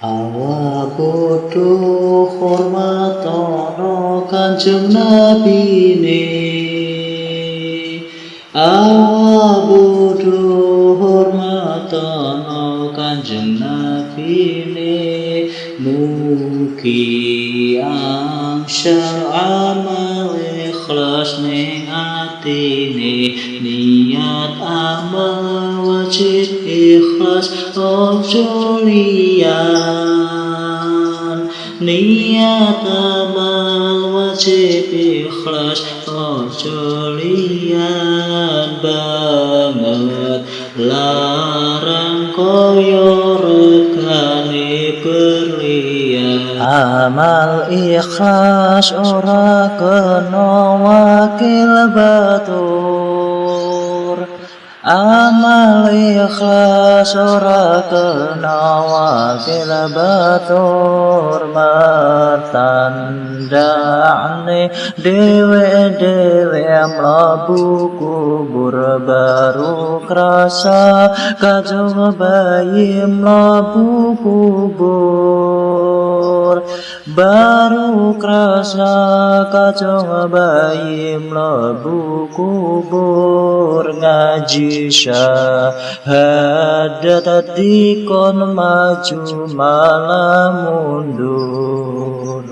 Awa butuh hormat ono kanjeng nabi ne Awa butuh hormat ono kanjeng nabi ne Mugi angsal amal ikhlas ning atine Niat amal wajib ikhlas ojo liyan Niat amal wajib ikhlas ojo liyan banget Larang koyo Ikhlas ora kena wakil batur Amal ikhlas ora kena wakil batur Mertandane dewe-dewe mlebu kubur baru krasa kajong bayi mlebu kubur Baru krasa kajong bayi mlebu kubur. Ngaji syahadat dikon maju malah mundur